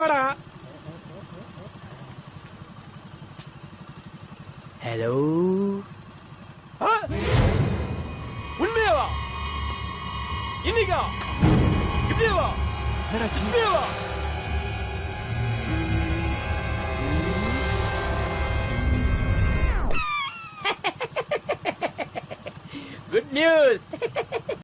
봐라. o 로 어? 운명아. 이니가. 이리와. 내가 준비해굿 뉴스.